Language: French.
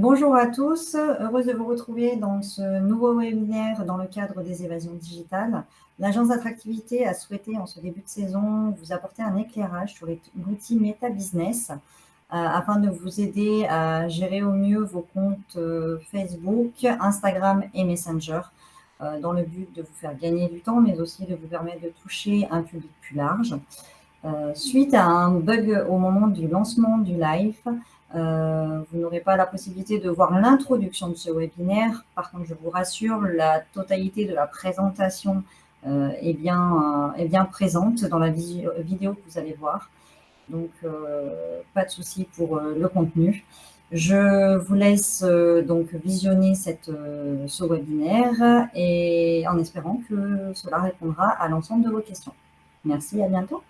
Bonjour à tous, heureuse de vous retrouver dans ce nouveau webinaire dans le cadre des évasions digitales. L'agence d'attractivité a souhaité en ce début de saison vous apporter un éclairage sur l'outil Meta Business euh, afin de vous aider à gérer au mieux vos comptes euh, Facebook, Instagram et Messenger euh, dans le but de vous faire gagner du temps mais aussi de vous permettre de toucher un public plus large. Suite à un bug au moment du lancement du live, euh, vous n'aurez pas la possibilité de voir l'introduction de ce webinaire. Par contre, je vous rassure, la totalité de la présentation euh, est, bien, euh, est bien présente dans la vidéo que vous allez voir. Donc, pas de souci pour le contenu. Je vous laisse donc visionner cette, ce webinaire et en espérant que cela répondra à l'ensemble de vos questions. Merci, à bientôt.